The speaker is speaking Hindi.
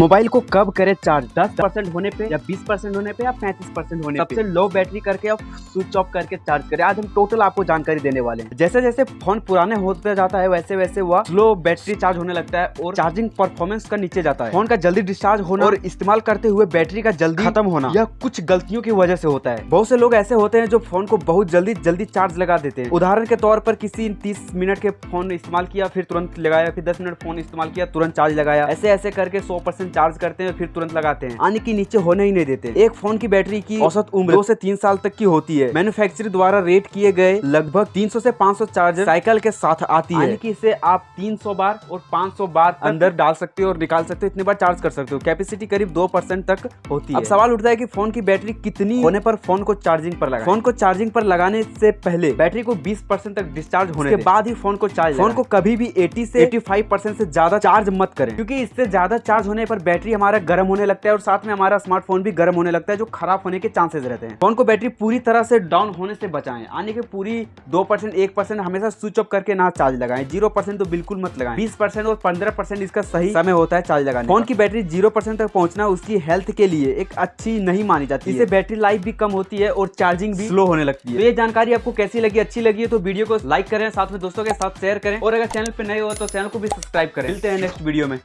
मोबाइल को कब करें चार्ज? 10 परसेंट होने पे या 20 परसेंट होने पे या 35 परसेंट होने पे? सबसे लो बैटरी करके आप स्विच ऑफ़ करके चार्ज करें। आज हम टोटल आपको जानकारी देने वाले हैं। जैसे जैसे फ़ोन पुराने होते जाता है वैसे वैसे वह स्लो बैटरी चार्ज होने लगता है और चार्जिंग परफॉर्मेंस का नीचे जाता है। फ़ोन का जल्दी डिस्चार्ज होना और इस्तेमाल करते हुए बैटरी का जल्दी खत्म होना। यह कुछ गलतियों की वजह से होता है। बहुत से लोग ऐसे होते हैं जो फ़ोन को बहुत जल्दी जल्दी चार्ज लगा देते हैं। उदाहरण के तौर पर किसी तीस मिनट के फ़ोन इस्तेमाल किया फिर तुरंत लगाया फिर दस मिनट फ़ोन इस्तेमाल किया तुरंत चार्ज लगाया। ऐसे ऐसे करके सौ परसेंट चार्ज करते हैं फिर तुरंत लगाते हैं। आने की नीचे होने ही नहीं देते। एक फ़ोन की बैटरी की औसत उम्र दो से तीन साल तक की होती है। मैन्युफैक्चर द्वारा रेट किए गए लगभग 300 से 500 चार्जर साइकिल के साथ आती है। कि इसे आप 300 बार और 500 बार अंदर डाल सकते हो और निकाल सकते हो इतने बार चार्ज कर सकते हो। कैपेसिटी करीब दो परसेंट तक होती है। अब सवाल उठता है कि फ़ोन की बैटरी कितनी होने पर फ़ोन को चार्जिंग पर लगा फ़ोन को चार्जिंग पर लगाने से पहले बैटरी को बीस परसेंट तक डिस्चार्ज होने के बाद ही फ़ोन को चार्ज फ़ोन को कभी भी एटी से एटी फाइव परसेंट से ज़्यादा चार्ज मत करें। क्योंकि इससे ज़्यादा चार्ज होने पर बैटरी हमारा गर्म होने लगता है और साथ में हमारा स्मार्टफ़ोन भी गर्म होने लगता है, जो खराब होने के चांसेस रहते हैं। फ़ोन को बैटरी पूरी तरह से डाउन होने से बचाएँ आने के पूरी दो परसेंट, एक परसेंट हमेशा स्विच ऑफ़ करके ना चार्ज लगाएँ। ज़ीरो परसेंट तो बिल्कुल मत लगाएँ। बीस परसेंट और पंद्रह परसेंट इसका सही समय होता है चार्ज लगाने फ़ोन की बैटरी ज़ीरो परसेंट तक पहुँचना उसकी हेल्थ के लिए एक अच्छी नहीं मानी जाती इससे बैटरी लाइफ भी कम होती है और चार्जिंग भी स्लो होने लगती है। तो ये जानकारी आपको कैसी लगी? अच्छी लगी है तो वीडियो को लाइक करें, साथ में दोस्तों के साथ शेयर करें। और अगर चैनल पर नए हो तो चैनल को भी सब्सक्राइब करें। मिलते हैं नेक्स्ट वीडियो में।